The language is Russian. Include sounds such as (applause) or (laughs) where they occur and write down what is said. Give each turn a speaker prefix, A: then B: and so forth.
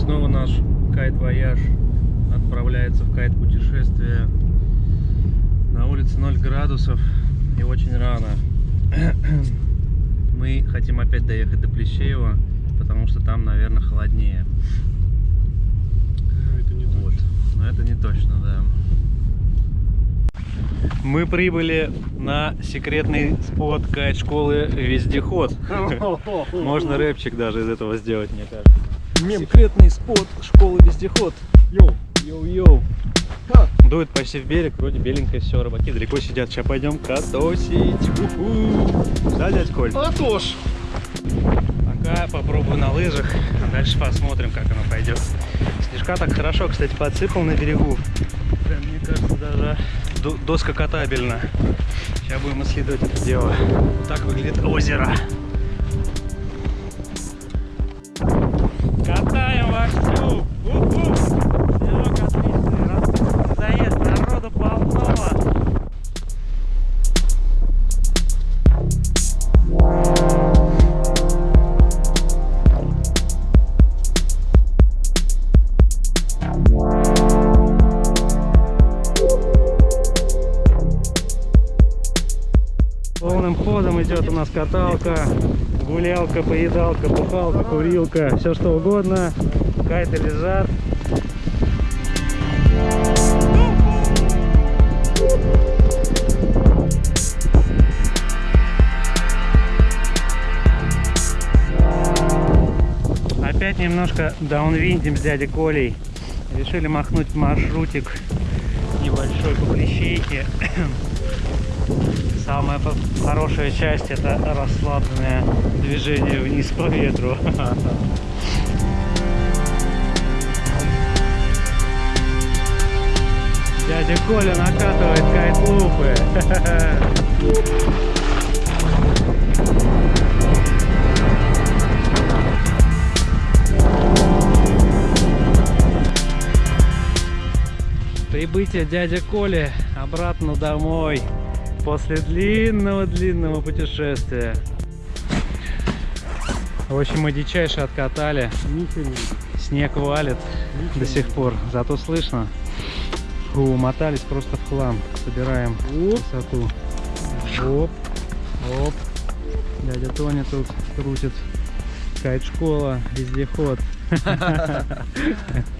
A: снова наш кайт-вояж отправляется в кайт-путешествие. На улице 0 градусов и очень рано. Мы хотим опять доехать до Плещеева, потому что там, наверное, холоднее.
B: Ну, это не
A: Вот. Но это не точно, да. Мы прибыли на секретный спот кайт-школы Вездеход. (laughs) Можно рэпчик даже из этого сделать, мне кажется.
B: Мем.
A: Секретный спот школы Вездеход.
B: Йоу.
A: Йоу-йоу. Дует почти в берег, вроде беленькое все, рыбаки далеко сидят. Сейчас пойдем катосить. Уху. Да, дядь Коль?
B: А то ж.
A: Пока попробую на лыжах, а дальше посмотрим, как оно пойдет. Снежка так хорошо, кстати, подсыпал на берегу. Прям, мне кажется, даже до- доска катабельна. Сейчас будем исследовать это дело. Вот так выглядит озеро. Полным ходом идет у нас каталка, гулялка, поедалка, бухалка, курилка, все что угодно. Кайты лежат. Опять немножко даунвиндим с дядей Колей. Решили махнуть маршрутик небольшой (coughs) по Плещейке. Самая хорошая часть это расслабленное движение вниз по ветру. (laughs) Дядя Коля накатывает кайт-лупы. (laughs) Прибытие дяди Коли обратно домой после длинного-длинного путешествия. В общем, мы дичайше откатали.
B: Ничего.
A: Снег валит
B: Ничего
A: до сих пор, зато слышно. Фу, мотались просто в хлам. Собираем высоту. Оп, оп. Дядя Тоня тут крутит. Кайт-школа, вездеход. (laughs)